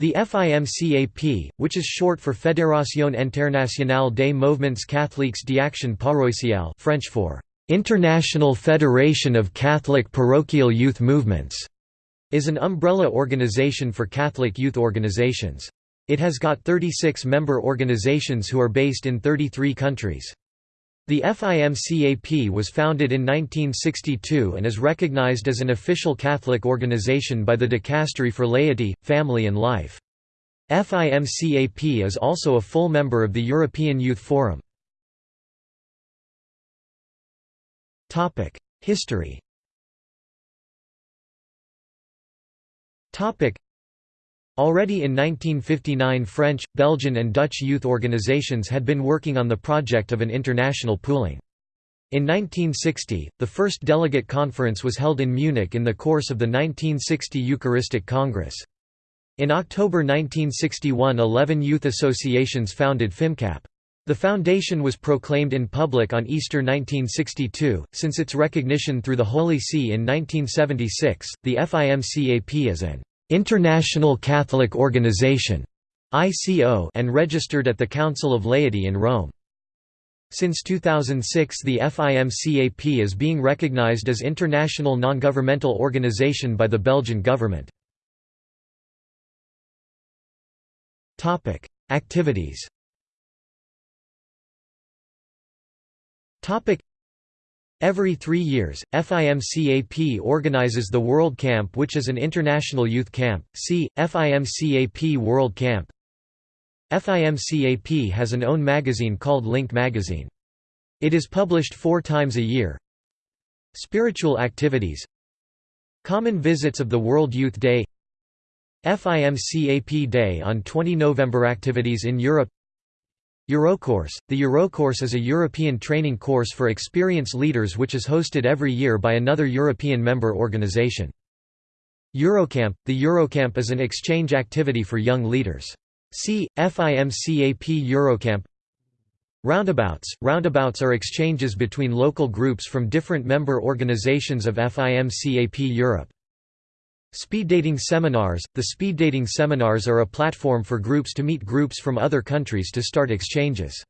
The FIMCAP, which is short for Fédération Internationale des Mouvements Catholiques d'Action Paroissiale French for International Federation of Catholic Parochial Youth Movements, is an umbrella organization for Catholic youth organizations. It has got 36 member organizations who are based in 33 countries. The FIMCAP was founded in 1962 and is recognized as an official Catholic organization by the Dicastery for Laity, Family and Life. FIMCAP is also a full member of the European Youth Forum. History Already in 1959 French, Belgian and Dutch youth organizations had been working on the project of an international pooling. In 1960, the first delegate conference was held in Munich in the course of the 1960 Eucharistic Congress. In October 1961 eleven youth associations founded FIMCAP. The foundation was proclaimed in public on Easter 1962. Since its recognition through the Holy See in 1976, the FIMCAP is an International Catholic Organization ICO and registered at the Council of Laity in Rome. Since 2006 the FIMCAP is being recognized as international non-governmental organization by the Belgian government. Activities Every three years, FIMCAP organizes the World Camp which is an international youth camp, see, FIMCAP World Camp. FIMCAP has an own magazine called Link Magazine. It is published four times a year. Spiritual activities. Common visits of the World Youth Day. FIMCAP Day on 20 November Activities in Europe Eurocourse – The Eurocourse is a European training course for experienced leaders which is hosted every year by another European member organization. Eurocamp – The Eurocamp is an exchange activity for young leaders. See, FIMCAP Eurocamp Roundabouts – Roundabouts are exchanges between local groups from different member organizations of FIMCAP Europe. Speed dating seminars – The speed dating seminars are a platform for groups to meet groups from other countries to start exchanges.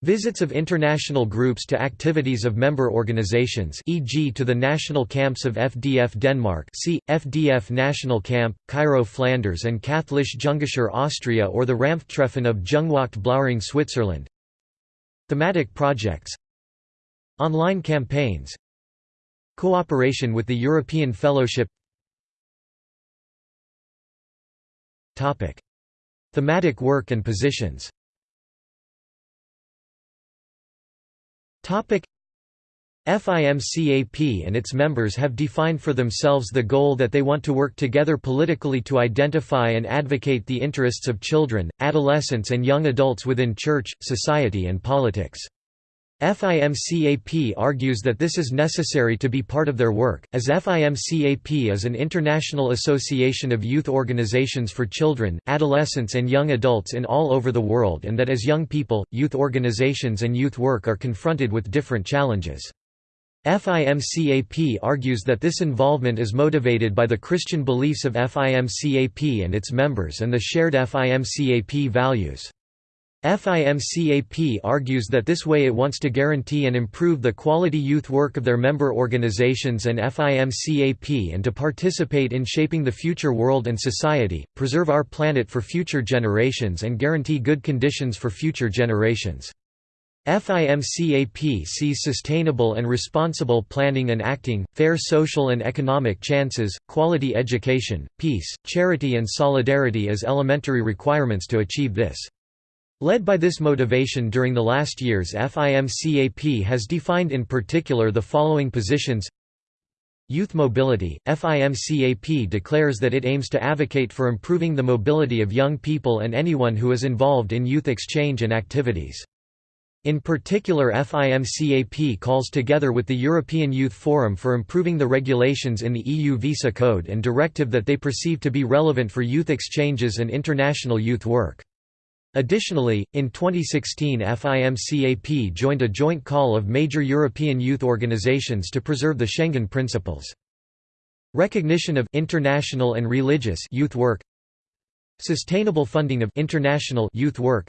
Visits of international groups to activities of member organizations e.g. to the national camps of FDF Denmark see, FDF National Camp, Chiro Flanders and Katholisch Jungschar Austria or the Ranfttreffen of Jungwacht Blauring Switzerland. Thematic projects. Online campaigns. Cooperation with the European Fellowship Topic. Thematic work and positions Topic. FIMCAP and its members have defined for themselves the goal that they want to work together politically to identify and advocate the interests of children, adolescents and young adults within church, society and politics. FIMCAP argues that this is necessary to be part of their work, as FIMCAP is an international association of youth organizations for children, adolescents and young adults in all over the world and that as young people, youth organizations and youth work are confronted with different challenges. FIMCAP argues that this involvement is motivated by the Christian beliefs of FIMCAP and its members and the shared FIMCAP values. FIMCAP argues that this way it wants to guarantee and improve the quality youth work of their member organizations and FIMCAP and to participate in shaping the future world and society, preserve our planet for future generations and guarantee good conditions for future generations. FIMCAP sees sustainable and responsible planning and acting, fair social and economic chances, quality education, peace, charity and solidarity as elementary requirements to achieve this. Led by this motivation during the last years FIMCAP has defined in particular the following positions Youth mobility – FIMCAP declares that it aims to advocate for improving the mobility of young people and anyone who is involved in youth exchange and activities. In particular FIMCAP calls together with the European Youth Forum for improving the regulations in the EU Visa Code and directive that they perceive to be relevant for youth exchanges and international youth work. Additionally, in 2016 FIMCAP joined a joint call of major European youth organizations to preserve the Schengen principles. Recognition of international and religious youth work Sustainable funding of international youth work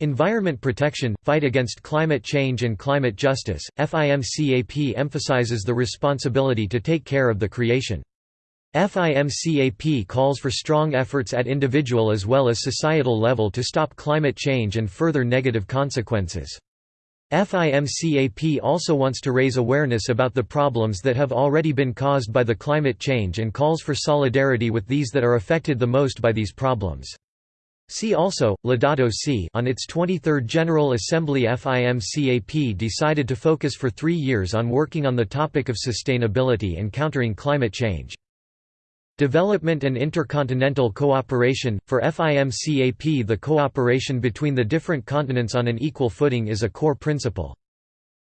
Environment protection, fight against climate change and climate justice. FIMCAP emphasizes the responsibility to take care of the creation. FIMCAP calls for strong efforts at individual as well as societal level to stop climate change and further negative consequences. FIMCAP also wants to raise awareness about the problems that have already been caused by the climate change and calls for solidarity with these that are affected the most by these problems. See also, Laudato Si on its 23rd General Assembly FIMCAP decided to focus for three years on working on the topic of sustainability and countering climate change. Development and intercontinental cooperation – For FIMCAP the cooperation between the different continents on an equal footing is a core principle.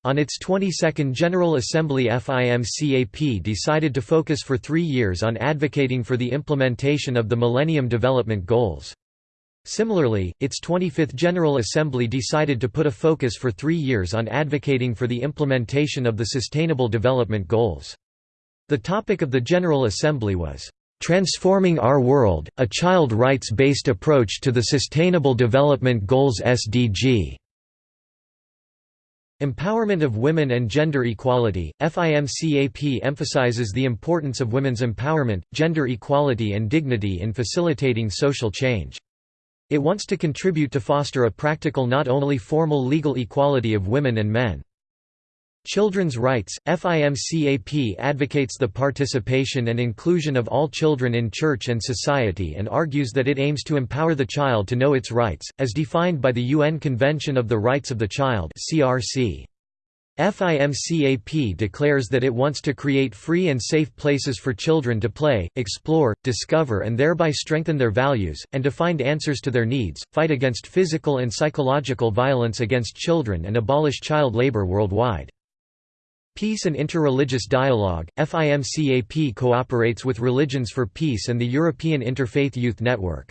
On its 22nd General Assembly FIMCAP decided to focus for three years on advocating for the implementation of the Millennium Development Goals. Similarly, its 25th General Assembly decided to put a focus for three years on advocating for the implementation of the Sustainable Development Goals. The topic of the General Assembly was, "...transforming our world, a child rights-based approach to the Sustainable Development Goals SDG." Empowerment of women and gender equality, FIMCAP emphasizes the importance of women's empowerment, gender equality and dignity in facilitating social change. It wants to contribute to foster a practical not only formal legal equality of women and men. Children's rights – FIMCAP advocates the participation and inclusion of all children in church and society and argues that it aims to empower the child to know its rights, as defined by the UN Convention of the Rights of the Child. FIMCAP declares that it wants to create free and safe places for children to play, explore, discover and thereby strengthen their values, and to find answers to their needs, fight against physical and psychological violence against children and abolish child labor worldwide. Peace and Interreligious Dialogue, FIMCAP cooperates with Religions for Peace and the European Interfaith Youth Network.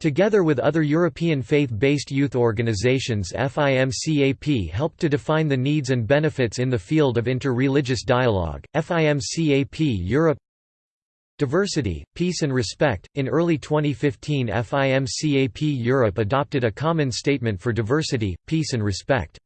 Together with other European faith-based youth organizations FIMCAP helped to define the needs and benefits in the field of interreligious dialogue. FIMCAP Europe Diversity, Peace and Respect. In early 2015 FIMCAP Europe adopted a common statement for diversity, peace and respect.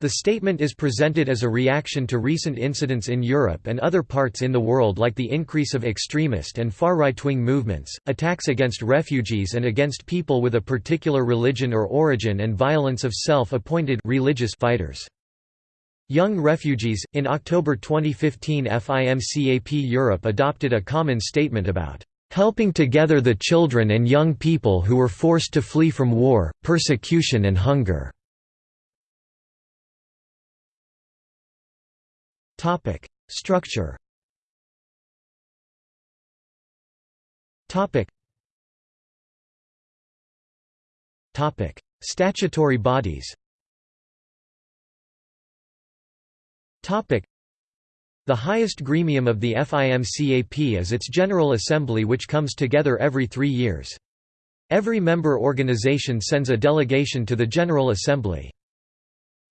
The statement is presented as a reaction to recent incidents in Europe and other parts in the world like the increase of extremist and far right-wing movements, attacks against refugees and against people with a particular religion or origin and violence of self-appointed religious fighters. Young refugees In October 2015 FIMCAP Europe adopted a common statement about helping together the children and young people who were forced to flee from war, persecution and hunger. Topic: Structure. Topic. Topic: Statutory bodies. Topic: The highest gremium of the FIMCAP is its General Assembly which comes together every three years. Every member organization sends a delegation to the General Assembly.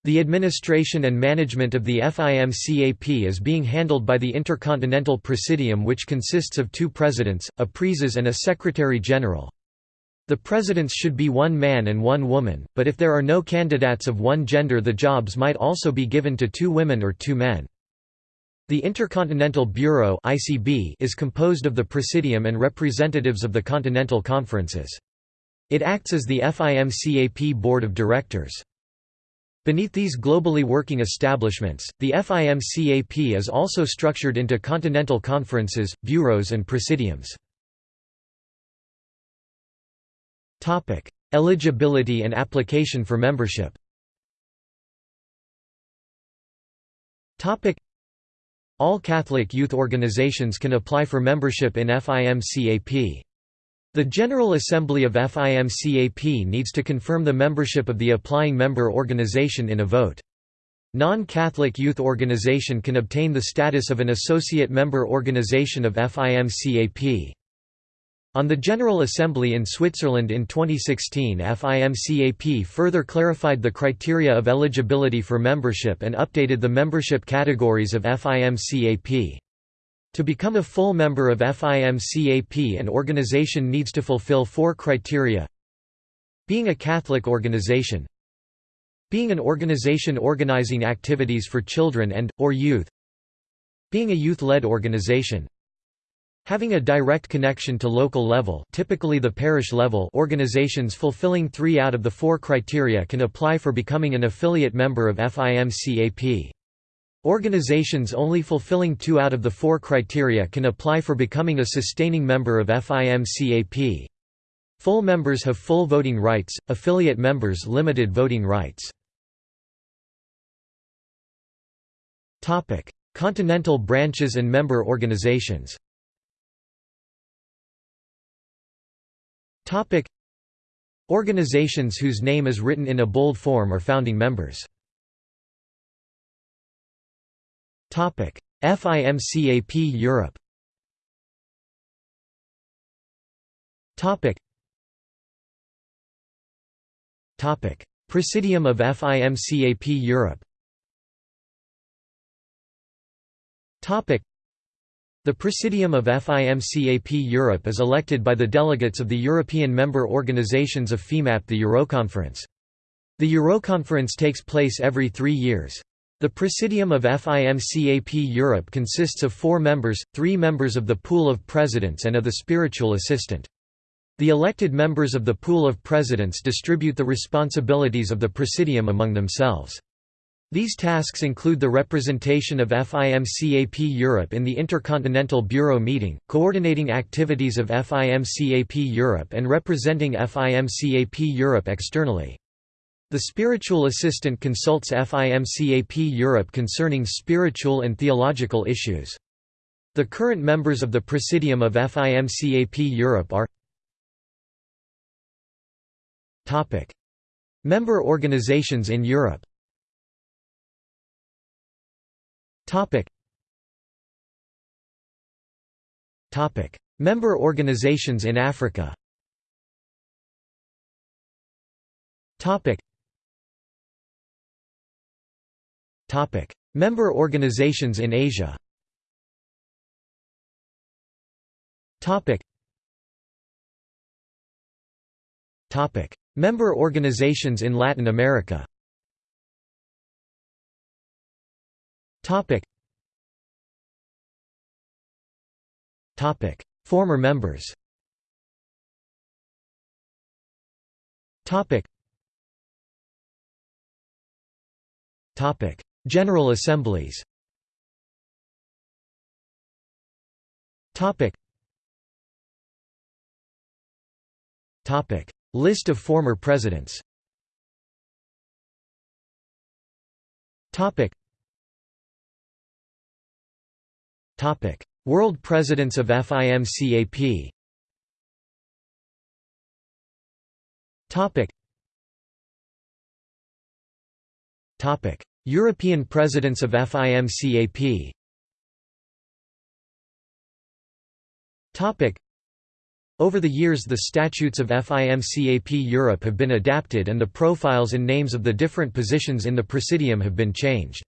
The administration and management of the FIMCAP is being handled by the Intercontinental Presidium which consists of two presidents, a praeses and a secretary-general. The presidents should be one man and one woman, but if there are no candidates of one gender the jobs might also be given to two women or two men. The Intercontinental Bureau is composed of the Presidium and representatives of the Continental Conferences. It acts as the FIMCAP Board of Directors. Beneath these globally working establishments, the FIMCAP is also structured into continental conferences, bureaus and presidiums. Eligibility and application for membership All Catholic youth organizations can apply for membership in FIMCAP. The General Assembly of FIMCAP needs to confirm the membership of the applying member organization in a vote. Non-Catholic youth organization can obtain the status of an associate member organization of FIMCAP. On the General Assembly in Switzerland in 2016 FIMCAP further clarified the criteria of eligibility for membership and updated the membership categories of FIMCAP. To become a full member of FIMCAP an organization needs to fulfill four criteria. Being a Catholic organization. Being an organization organizing activities for children and, or youth. Being a youth-led organization. Having a direct connection to local level typically the parish level organizations fulfilling three out of the four criteria can apply for becoming an affiliate member of FIMCAP. Organizations only fulfilling two out of the four criteria can apply for becoming a sustaining member of FIMCAP. Full members have full voting rights, affiliate members limited voting rights. Continental branches and member organizations Organizations whose name is written in a bold form are founding members. FIMCAP Europe. Presidium of FIMCAP Europe. The Presidium of FIMCAP Europe is elected by the delegates of the European member organizations of FIMCAP the Euroconference. The Euroconference takes place every three years. The Presidium of FIMCAP Europe consists of four members, three members of the pool of presidents and of the spiritual assistant. The elected members of the pool of presidents distribute the responsibilities of the Presidium among themselves. These tasks include the representation of FIMCAP Europe in the Intercontinental Bureau meeting, coordinating activities of FIMCAP Europe and representing FIMCAP Europe externally. The spiritual assistant consults FIMCAP Europe concerning spiritual and theological issues. The current members of the Presidium of FIMCAP Europe are Member organizations in Europe Member organizations in Africa Topic: Member organizations in Asia. Topic. Topic: Member organizations in Latin America. Topic. Topic: Former members. Topic. Topic: General Assemblies. List of former presidents. World Presidents of FIMCAP Topic. Topic European Presidents of FIMCAP Over the years the statutes of FIMCAP Europe have been adapted and the profiles and names of the different positions in the Presidium have been changed.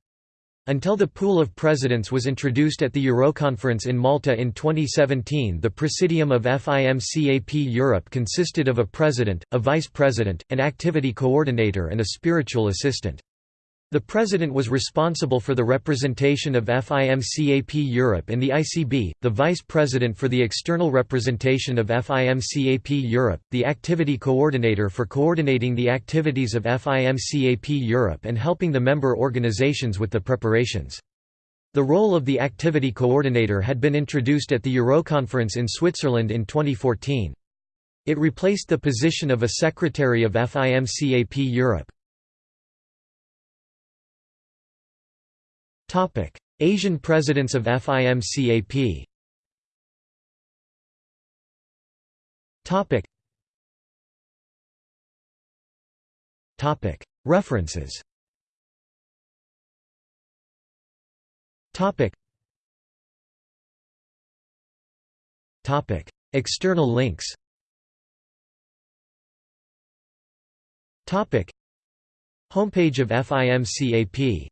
Until the pool of presidents was introduced at the Euroconference in Malta in 2017 the Presidium of FIMCAP Europe consisted of a president, a vice president, an activity coordinator and a spiritual assistant. The President was responsible for the representation of FIMCAP Europe in the ICB, the Vice President for the external representation of FIMCAP Europe, the Activity Coordinator for coordinating the activities of FIMCAP Europe and helping the member organizations with the preparations. The role of the Activity Coordinator had been introduced at the Euroconference in Switzerland in 2014. It replaced the position of a Secretary of FIMCAP Europe. Topic: Asian presidents of FIMCAP. Topic. Topic: References. Topic. Topic: External links. Topic: Homepage of FIMCAP